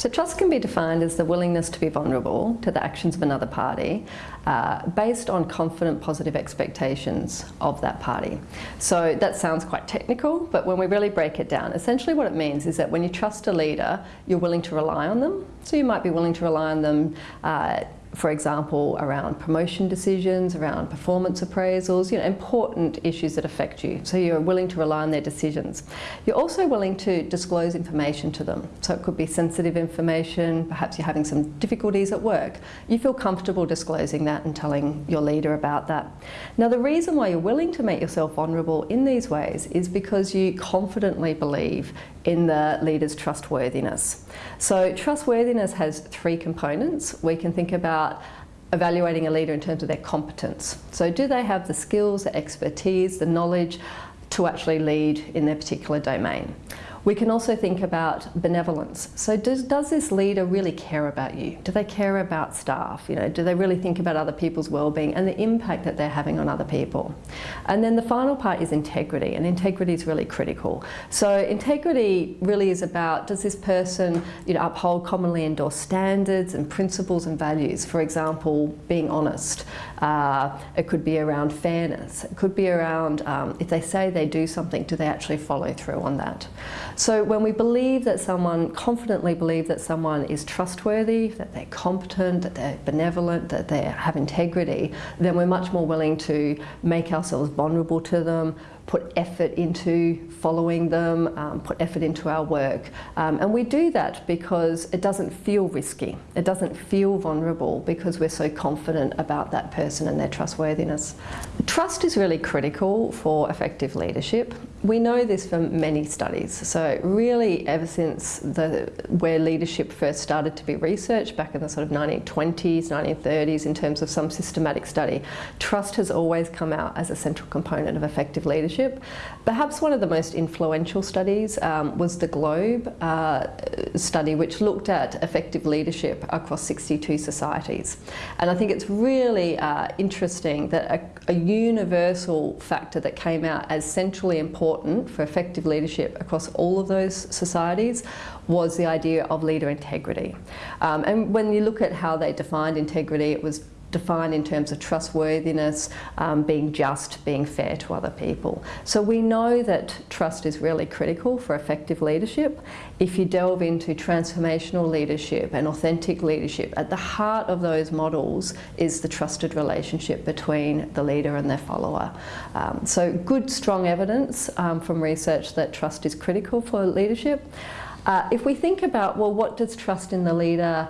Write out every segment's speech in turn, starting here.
So trust can be defined as the willingness to be vulnerable to the actions of another party uh, based on confident positive expectations of that party. So that sounds quite technical, but when we really break it down, essentially what it means is that when you trust a leader, you're willing to rely on them. So you might be willing to rely on them uh, for example, around promotion decisions, around performance appraisals, you know, important issues that affect you. So you're willing to rely on their decisions. You're also willing to disclose information to them. So it could be sensitive information, perhaps you're having some difficulties at work. You feel comfortable disclosing that and telling your leader about that. Now the reason why you're willing to make yourself vulnerable in these ways is because you confidently believe in the leader's trustworthiness. So trustworthiness has three components. We can think about evaluating a leader in terms of their competence. So do they have the skills, the expertise, the knowledge to actually lead in their particular domain? We can also think about benevolence. So does, does this leader really care about you? Do they care about staff? You know, do they really think about other people's well-being and the impact that they're having on other people? And then the final part is integrity, and integrity is really critical. So integrity really is about, does this person you know, uphold commonly endorsed standards and principles and values? For example, being honest. Uh, it could be around fairness. It could be around, um, if they say they do something, do they actually follow through on that? So when we believe that someone, confidently believe that someone is trustworthy, that they're competent, that they're benevolent, that they have integrity, then we're much more willing to make ourselves vulnerable to them, put effort into following them, um, put effort into our work. Um, and we do that because it doesn't feel risky. It doesn't feel vulnerable because we're so confident about that person and their trustworthiness. Trust is really critical for effective leadership. We know this from many studies. So really ever since the, where leadership first started to be researched back in the sort of 1920s, 1930s in terms of some systematic study, trust has always come out as a central component of effective leadership leadership. Perhaps one of the most influential studies um, was the Globe uh, study, which looked at effective leadership across 62 societies. And I think it's really uh, interesting that a, a universal factor that came out as centrally important for effective leadership across all of those societies was the idea of leader integrity. Um, and when you look at how they defined integrity, it was defined in terms of trustworthiness, um, being just, being fair to other people. So we know that trust is really critical for effective leadership. If you delve into transformational leadership and authentic leadership, at the heart of those models is the trusted relationship between the leader and their follower. Um, so good, strong evidence um, from research that trust is critical for leadership. Uh, if we think about, well, what does trust in the leader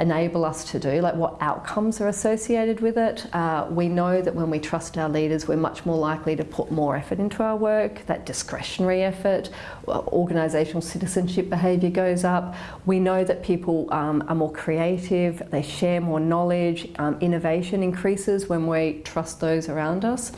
enable us to do, like what outcomes are associated with it. Uh, we know that when we trust our leaders, we're much more likely to put more effort into our work, that discretionary effort, organisational citizenship behaviour goes up. We know that people um, are more creative, they share more knowledge, um, innovation increases when we trust those around us.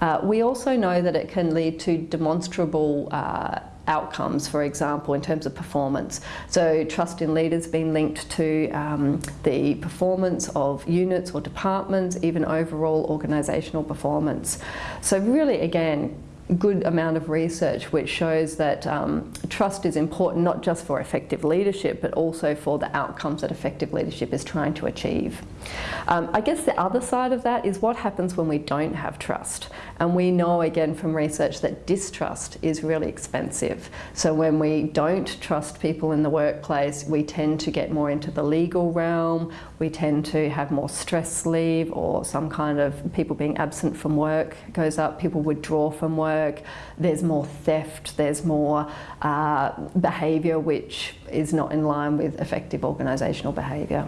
Uh, we also know that it can lead to demonstrable uh, outcomes, for example, in terms of performance. So trust in leaders being linked to um, the performance of units or departments, even overall organisational performance. So really, again, good amount of research which shows that um, trust is important not just for effective leadership but also for the outcomes that effective leadership is trying to achieve. Um, I guess the other side of that is what happens when we don't have trust and we know again from research that distrust is really expensive. So when we don't trust people in the workplace we tend to get more into the legal realm, we tend to have more stress leave or some kind of people being absent from work goes up, people withdraw from work work, there's more theft, there's more uh, behaviour which is not in line with effective organisational behaviour.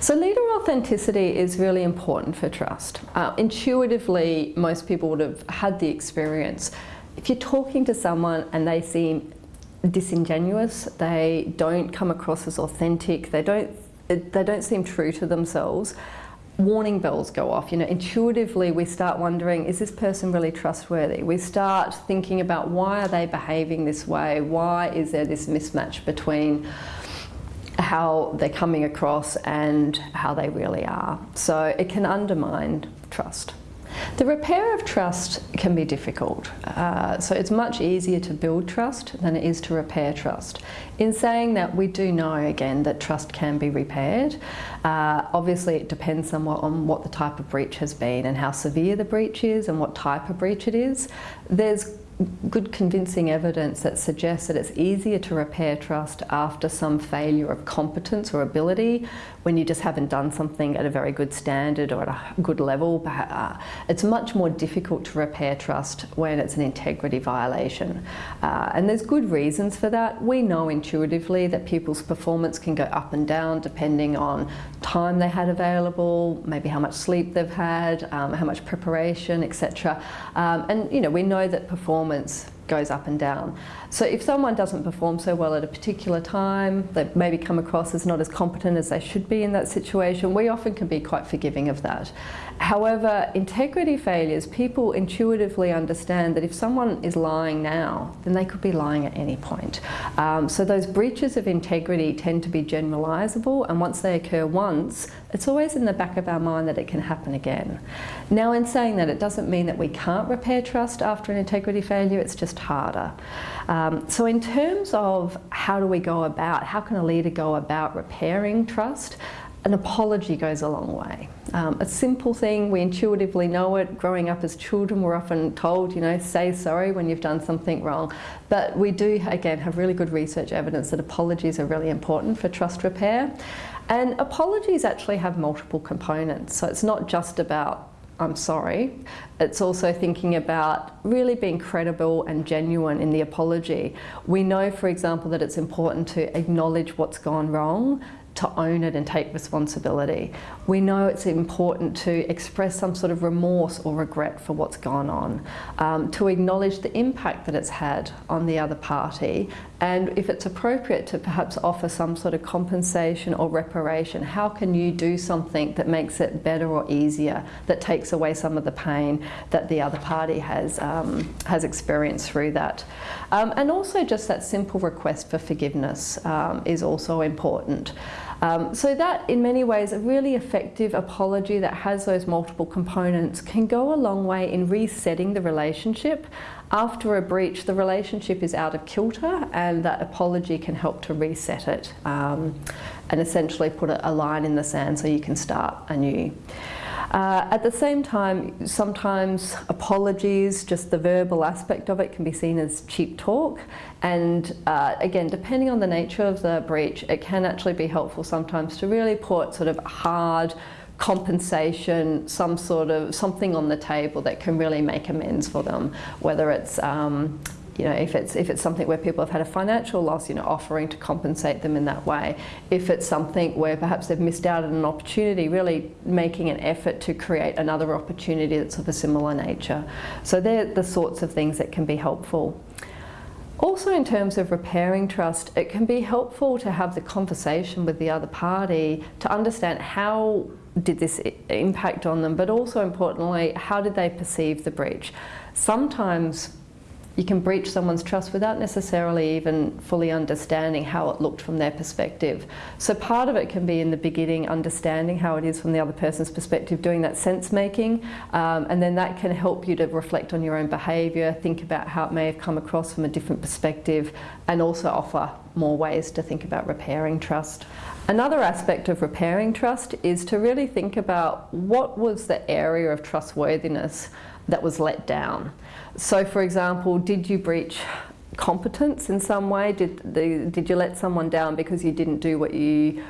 So leader authenticity is really important for trust. Uh, intuitively, most people would have had the experience. If you're talking to someone and they seem disingenuous, they don't come across as authentic, they don't, they don't seem true to themselves, warning bells go off. You know, intuitively we start wondering, is this person really trustworthy? We start thinking about why are they behaving this way? Why is there this mismatch between how they're coming across and how they really are? So it can undermine trust. The repair of trust can be difficult. Uh, so it's much easier to build trust than it is to repair trust. In saying that, we do know again that trust can be repaired. Uh, obviously, it depends somewhat on what the type of breach has been and how severe the breach is and what type of breach it is. There's good convincing evidence that suggests that it's easier to repair trust after some failure of competence or ability when you just haven't done something at a very good standard or at a good level. Uh, it's much more difficult to repair trust when it's an integrity violation. Uh, and there's good reasons for that. We know intuitively that people's performance can go up and down depending on time they had available, maybe how much sleep they've had, um, how much preparation, etc. Um, and you know, we know that performance goes up and down. So if someone doesn't perform so well at a particular time, they maybe come across as not as competent as they should be in that situation, we often can be quite forgiving of that. However, integrity failures, people intuitively understand that if someone is lying now, then they could be lying at any point. Um, so those breaches of integrity tend to be generalisable and once they occur once, it's always in the back of our mind that it can happen again. Now in saying that, it doesn't mean that we can't repair trust after an integrity failure, it's just harder. Um, so in terms of how do we go about, how can a leader go about repairing trust, an apology goes a long way. Um, a simple thing, we intuitively know it. Growing up as children, we're often told, you know, say sorry when you've done something wrong. But we do, again, have really good research evidence that apologies are really important for trust repair. And apologies actually have multiple components. So it's not just about I'm sorry. It's also thinking about really being credible and genuine in the apology. We know, for example, that it's important to acknowledge what's gone wrong, to own it and take responsibility. We know it's important to express some sort of remorse or regret for what's gone on, um, to acknowledge the impact that it's had on the other party, and if it's appropriate to perhaps offer some sort of compensation or reparation, how can you do something that makes it better or easier, that takes away some of the pain that the other party has, um, has experienced through that. Um, and also just that simple request for forgiveness um, is also important. Um, so that, in many ways, a really effective apology that has those multiple components can go a long way in resetting the relationship. After a breach, the relationship is out of kilter and that apology can help to reset it um, and essentially put a, a line in the sand so you can start anew. Uh, at the same time, sometimes apologies, just the verbal aspect of it can be seen as cheap talk. And uh, again, depending on the nature of the breach, it can actually be helpful sometimes to really put sort of hard compensation, some sort of something on the table that can really make amends for them, whether it's um, you know, if it's, if it's something where people have had a financial loss, you know, offering to compensate them in that way. If it's something where perhaps they've missed out on an opportunity, really making an effort to create another opportunity that's of a similar nature. So they're the sorts of things that can be helpful. Also in terms of repairing trust, it can be helpful to have the conversation with the other party to understand how did this impact on them, but also importantly, how did they perceive the breach? Sometimes you can breach someone's trust without necessarily even fully understanding how it looked from their perspective. So part of it can be in the beginning understanding how it is from the other person's perspective, doing that sense making, um, and then that can help you to reflect on your own behaviour, think about how it may have come across from a different perspective, and also offer more ways to think about repairing trust. Another aspect of repairing trust is to really think about what was the area of trustworthiness that was let down. So for example, did you breach competence in some way? Did, the, did you let someone down because you didn't do what you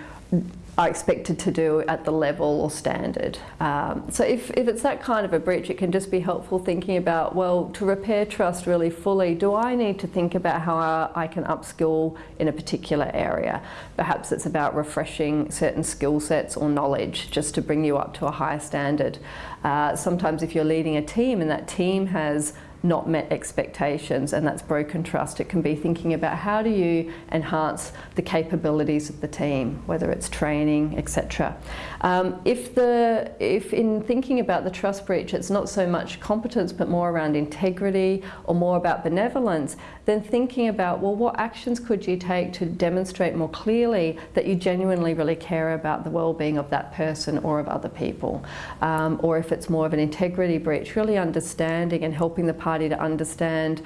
are expected to do at the level or standard. Um, so if, if it's that kind of a breach, it can just be helpful thinking about, well, to repair trust really fully, do I need to think about how I can upskill in a particular area? Perhaps it's about refreshing certain skill sets or knowledge just to bring you up to a higher standard. Uh, sometimes if you're leading a team and that team has not met expectations and that's broken trust. It can be thinking about how do you enhance the capabilities of the team, whether it's training, etc. Um, if, the, if in thinking about the trust breach it's not so much competence but more around integrity or more about benevolence, then thinking about, well, what actions could you take to demonstrate more clearly that you genuinely really care about the well-being of that person or of other people. Um, or if it's more of an integrity breach, really understanding and helping the party to understand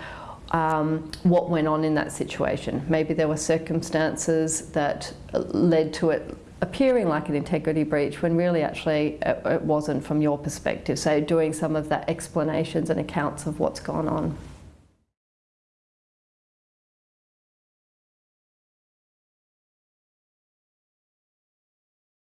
um, what went on in that situation. Maybe there were circumstances that led to it appearing like an integrity breach when really actually it, it wasn't from your perspective. So doing some of that explanations and accounts of what's gone on.